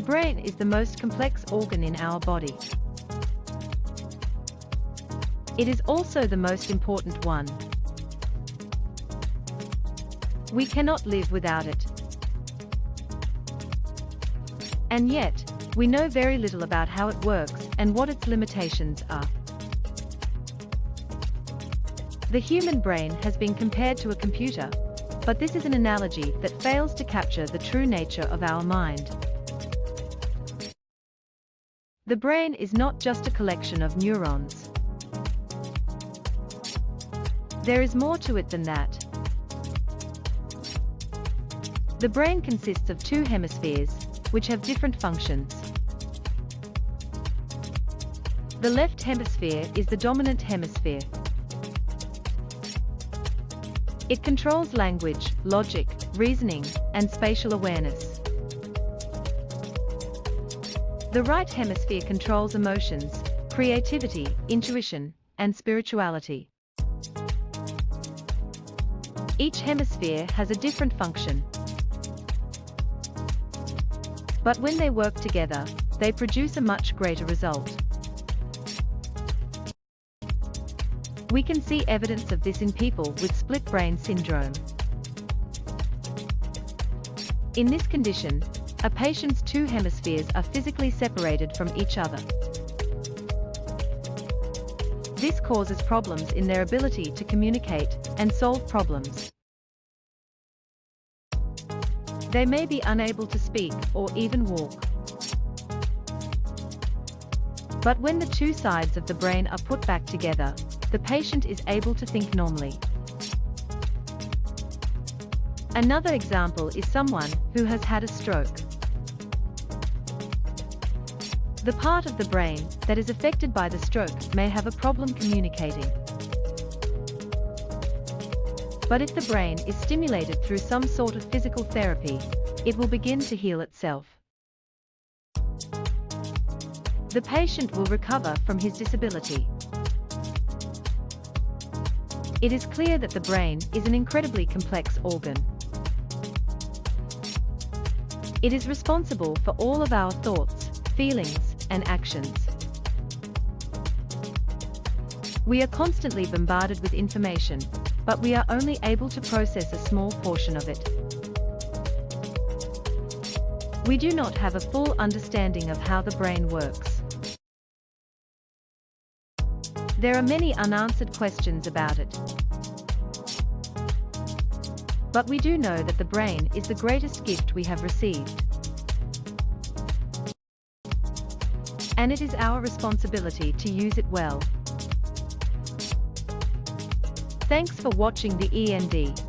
brain is the most complex organ in our body. It is also the most important one. We cannot live without it. And yet, we know very little about how it works and what its limitations are. The human brain has been compared to a computer, but this is an analogy that fails to capture the true nature of our mind. The brain is not just a collection of neurons. There is more to it than that. The brain consists of two hemispheres, which have different functions. The left hemisphere is the dominant hemisphere. It controls language, logic, reasoning, and spatial awareness. The right hemisphere controls emotions, creativity, intuition, and spirituality. Each hemisphere has a different function. But when they work together, they produce a much greater result. We can see evidence of this in people with split brain syndrome. In this condition, a patient's two hemispheres are physically separated from each other. This causes problems in their ability to communicate and solve problems. They may be unable to speak or even walk. But when the two sides of the brain are put back together, the patient is able to think normally. Another example is someone who has had a stroke. The part of the brain that is affected by the stroke may have a problem communicating. But if the brain is stimulated through some sort of physical therapy, it will begin to heal itself. The patient will recover from his disability. It is clear that the brain is an incredibly complex organ. It is responsible for all of our thoughts, feelings, and actions. We are constantly bombarded with information, but we are only able to process a small portion of it. We do not have a full understanding of how the brain works. There are many unanswered questions about it. But we do know that the brain is the greatest gift we have received. And it is our responsibility to use it well. Thanks for watching the END.